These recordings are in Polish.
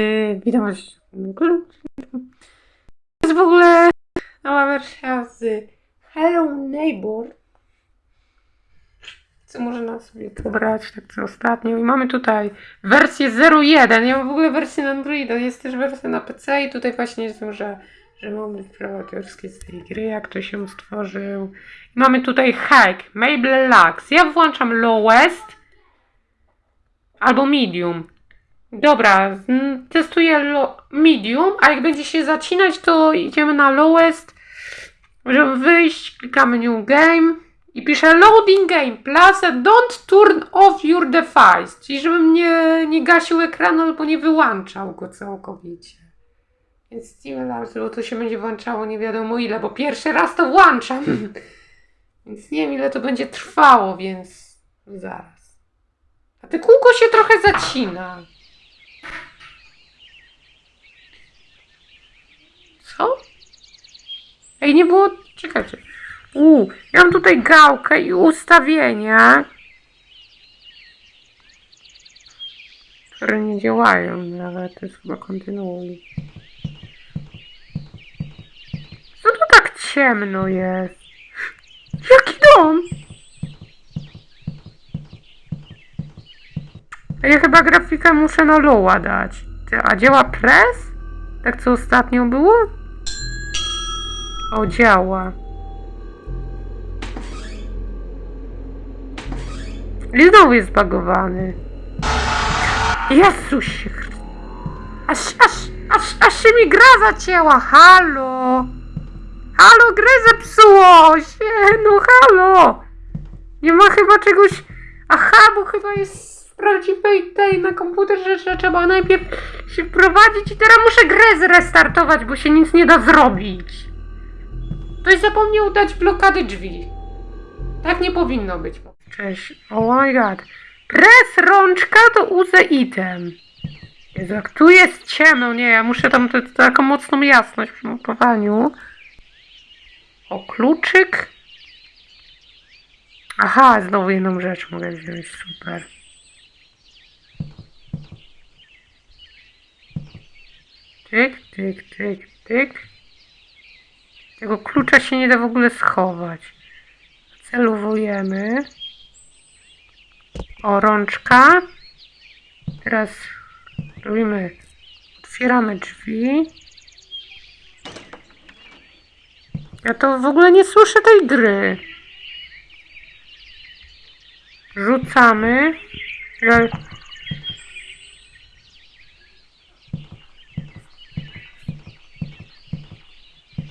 Yy, witam was. To jest w ogóle nowa wersja z Hello Neighbor. Co można sobie pobrać, tak co ostatnio. I mamy tutaj wersję 01. Ja mam w ogóle wersję na Androida. Jest też wersja na PC i tutaj właśnie są, że, że mamy prawa z tej gry, jak to się stworzył. Mamy tutaj hack, Mabel Lux. Ja włączam lowest albo medium. Dobra, mm, testuję medium, a jak będzie się zacinać, to idziemy na lowest. Żeby wyjść, klikamy new game i pisze loading game plus don't turn off your device, czyli żebym nie, nie gasił ekranu albo nie wyłączał go całkowicie. Więc Labs, bo to się będzie włączało nie wiadomo ile, bo pierwszy raz to włączam. Więc nie wiem ile to będzie trwało, więc zaraz. A te kółko się trochę zacina. Co? Ej, nie było... Czekajcie. U, ja mam tutaj gałkę i ustawienia, które nie działają nawet. To jest chyba kontynuuj. Co tu tak ciemno jest? Jaki dom? Ja chyba grafikę muszę na lowa dać. A działa press? Tak co ostatnio było? O, działa. I znowu jest zbagowany. Jezusie Chry- aż, aż, aż, aż się mi gra zacięła, halo! Halo, grę zepsuło się, no halo! Nie ma chyba czegoś... Aha, bo chyba jest w prawdziwej tej na komputerze, że trzeba najpierw się wprowadzić i teraz muszę grę zrestartować, bo się nic nie da zrobić. Ktoś zapomniał dać blokady drzwi. Tak nie powinno być. Cześć. Oh my god. Press rączka to use item. Jezu, jak tu jest ciemno, nie, ja muszę tam tę- taką mocną jasność przy montowaniu. O, kluczyk. Aha, znowu jedną rzecz mogę wziąć, super. Tyk, tyk, tyk, tyk. Tego klucza się nie da w ogóle schować. Celowujemy. O, rączka. Teraz robimy, otwieramy drzwi. Ja to w ogóle nie słyszę tej gry. Rzucamy.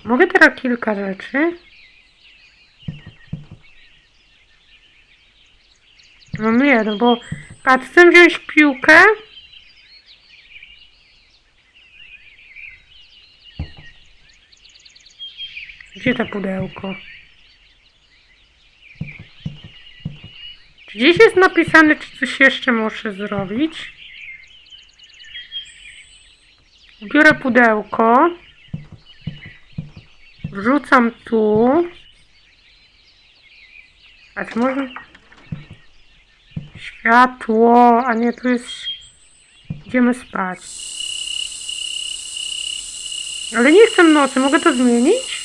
Mogę teraz kilka rzeczy. No nie, no bo patrz, chcę wziąć piłkę. Gdzie to pudełko? Czy gdzieś jest napisane, czy coś jeszcze muszę zrobić? Biorę pudełko. Wrzucam tu. A czy można... Światło, a nie, tu jest... Idziemy spać. Ale nie chcę nocy, mogę to zmienić?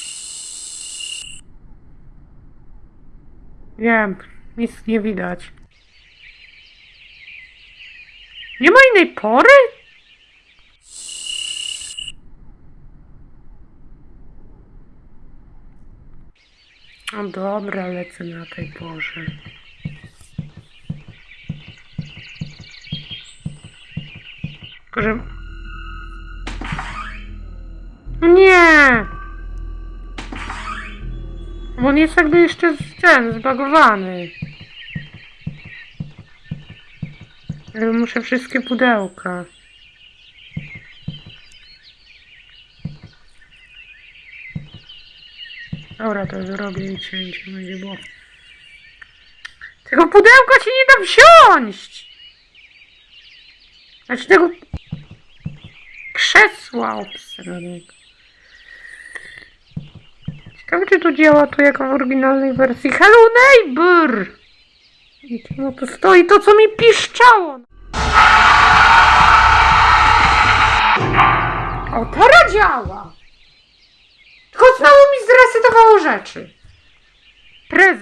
Nie wiem, nic nie widać. Nie ma innej pory? No dobra, lecę na tej porze. Tylko, że... No Nie! Bo on jest jakby jeszcze ten, zbagowany. Muszę wszystkie pudełka. Dobra, to zrobię i cięcie będzie było. Tego pudełka się nie da wziąć! Znaczy tego krzesła obsranego. Ciekawe, czy to działa tu jak w oryginalnej wersji. Hello neighbor! I czemu tu stoi to, co mi piszczało? Rzeczy. Prez...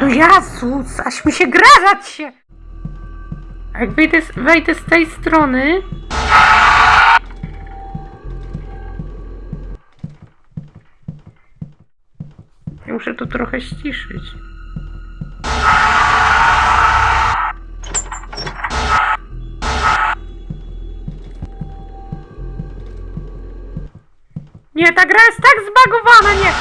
No Jezus, aż mi się grazać się! A jak wejdę, wejdę z tej strony... Ja muszę to trochę ściszyć. Nie, ta gra jest tak zbagowana, nie!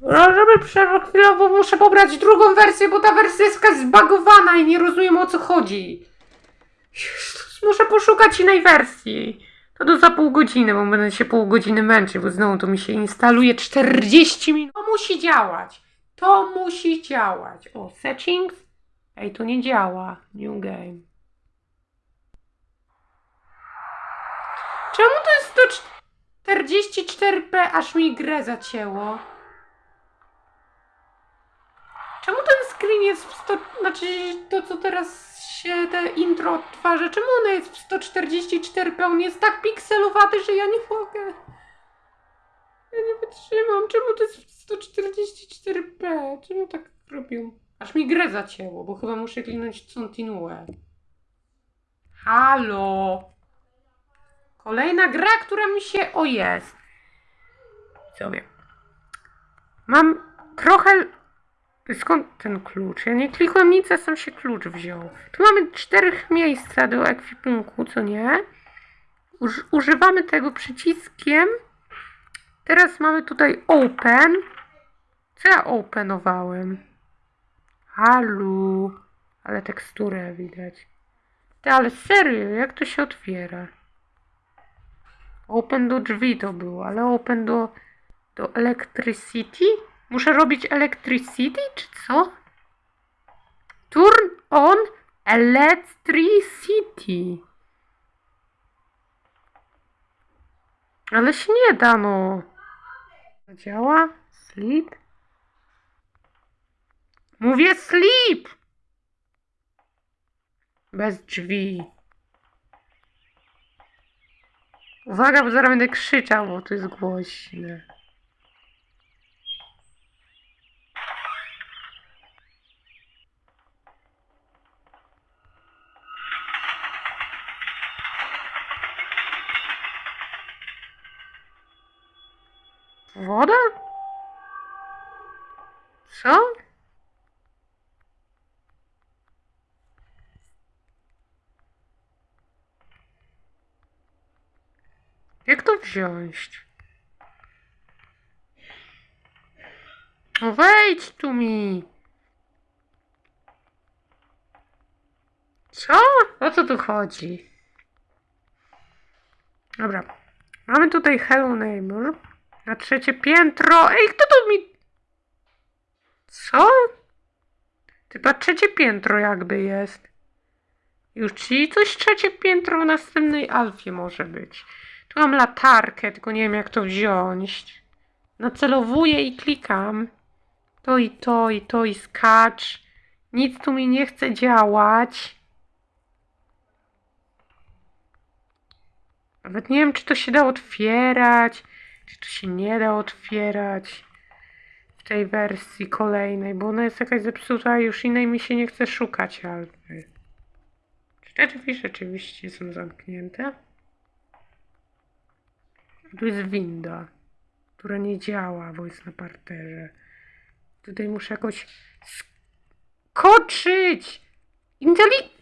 No, żeby chwilowo, muszę pobrać drugą wersję, bo ta wersja jest zbagowana i nie rozumiem o co chodzi. Jezus, muszę poszukać innej wersji. To do za pół godziny, bo będę się pół godziny męczył, bo znowu to mi się instaluje 40 minut. To musi działać. To musi działać. O, settings? Ej, to nie działa. New game. Czemu to jest 144p, aż mi grę zacięło? Czemu ten screen jest w 100... Znaczy, to co teraz się te intro odtwarza, czemu ono jest w 144p? On jest tak pikselowaty, że ja nie mogę. Ja nie wytrzymam. Czemu to jest w 144p? Czemu tak robią? Aż mi grę zacięło, bo chyba muszę kliknąć continue. Halo? Kolejna gra, która mi się... O, jest. Sobie. Mam trochę... Skąd ten klucz? Ja nie klikłem nic, a sam się klucz wziął. Tu mamy czterech miejsca do ekwipunku, co nie? Uż, używamy tego przyciskiem. Teraz mamy tutaj open. Co ja openowałem? Halu. Ale teksturę widać. Ty, ale serio, jak to się otwiera? Open do drzwi to było, ale open do, do electricity? Muszę robić electricity, czy co? Turn on electricity. Ale się nie da, no. Działa? Sleep? Mówię sleep! Bez drzwi. Uwaga, bo zaraz będę krzyczał, bo to jest głośne. Woda? Co? Jak to wziąć? No wejdź tu mi! Co? O co tu chodzi? Dobra. Mamy tutaj Hello Neighbor. Na trzecie piętro. Ej, kto tu mi... Co? Chyba trzecie piętro jakby jest. Już, czyli coś trzecie piętro w następnej alfie może być. Mam latarkę, tylko nie wiem jak to wziąć. Nacelowuję i klikam. To i to, i to, i skacz. Nic tu mi nie chce działać. Nawet nie wiem, czy to się da otwierać, czy to się nie da otwierać w tej wersji kolejnej, bo ona jest jakaś zepsuta, już innej mi się nie chce szukać, alfy. Czy te drzwi rzeczywiście są zamknięte? Tu jest winda, która nie działa, bo jest na parterze. Tutaj muszę jakoś skoczyć! Inteli...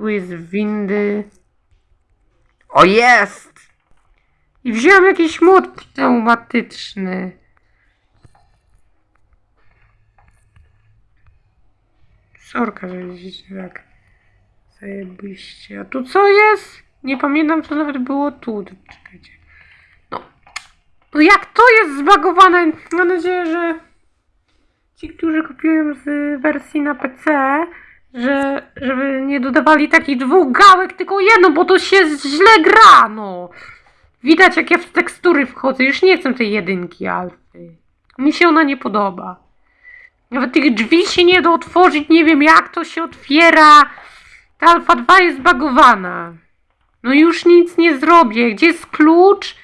Tu jest windy. O jest! I wziąłem jakiś młot pneumatyczny. Sorka, że widzicie tak zajebiście. A tu co jest? Nie pamiętam, co nawet było tu. Czekajcie. No. No jak to jest zbagowane? Mam nadzieję, że ci, którzy kupują z wersji na PC, że żeby nie dodawali takich dwóch gałek, tylko jedną, bo to się źle gra, no. Widać, jak ja w tekstury wchodzę. Już nie chcę tej jedynki alfy. Mi się ona nie podoba. Nawet tych drzwi się nie da otworzyć, nie wiem jak to się otwiera. Ta alfa 2 jest bagowana. No już nic nie zrobię. Gdzie jest klucz?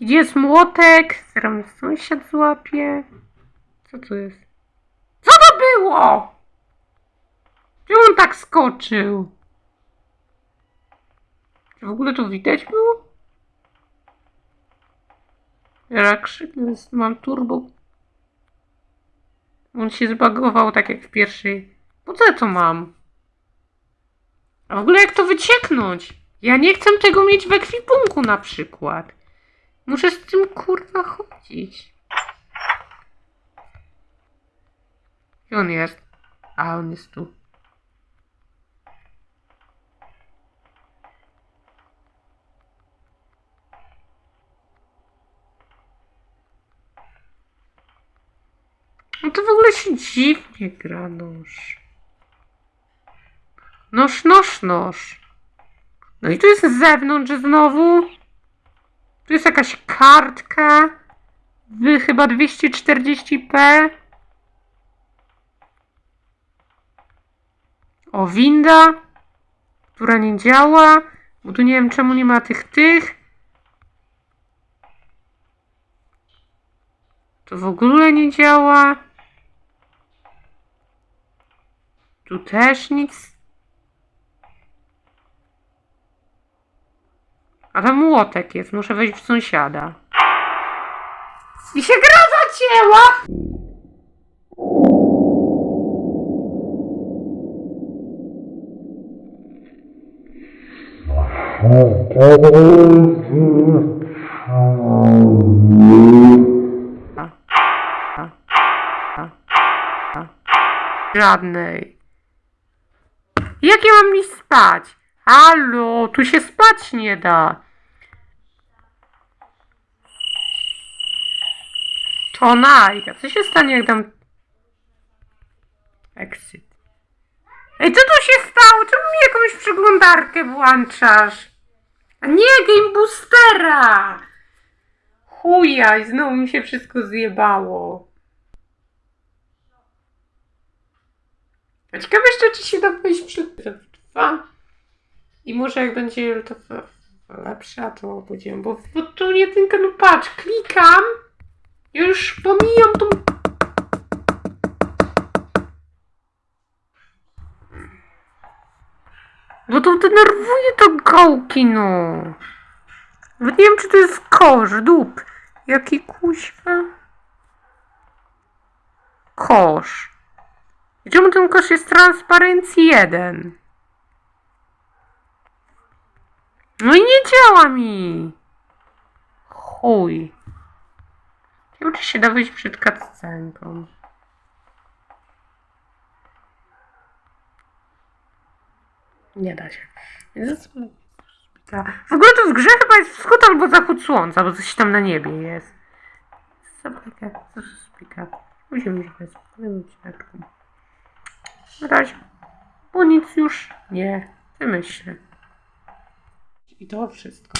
Gdzie jest młotek? Zaraz sąsiad złapie. Co to jest? Co to było? Czemu on tak skoczył? Czy w ogóle to widać było? Ja krzyknę, mam turbo. On się zbagował tak jak w pierwszej. Po co ja to mam? A w ogóle jak to wycieknąć? Ja nie chcę tego mieć w ekwipunku na przykład. Muszę z tym kurwa chodzić. Gdzie on jest? A, on jest tu. No to w ogóle się dziwnie gra nóż. Noż, noż, noż. No i tu jest z zewnątrz znowu. Tu jest jakaś kartka. Wy chyba 240p. O, winda, która nie działa. Bo tu nie wiem czemu nie ma tych tych. To w ogóle nie działa. Tu też nic. A tam młotek jest, muszę wejść w sąsiada. I się gra zacięła! Żadnej. Jak ja mam iść spać? Halo, tu się spać nie da. To Najka, co się stanie jak dam... Exit. Ej, co tu się stało? Czemu mi jakąś przeglądarkę włączasz? A nie, Game Boostera! Chuja, i znowu mi się wszystko zjebało. Ciekawe jeszcze, czy się da wejść przed dwa. I może jak będzie to lepsza, to będziemy, bo, bo tu jedynka, no patrz, klikam, już pomijam tą... Bo to denerwuje to gałki, no. Nie wiem, czy to jest kosz, dup. Jaki kuźwa? Kosz. Czemu ten kosz jest transparencji jeden? No i nie działa mi. Chuj. Nie wiem, czy się wyjść przed cutscenką. Nie da się. W ogóle to w grze chyba jest wschód albo zachód słońca, bo coś tam na niebie jest. Zaplika, co to spika? Musimy już bez. Na razie. Bo nic już nie wymyślę. I to wszystko.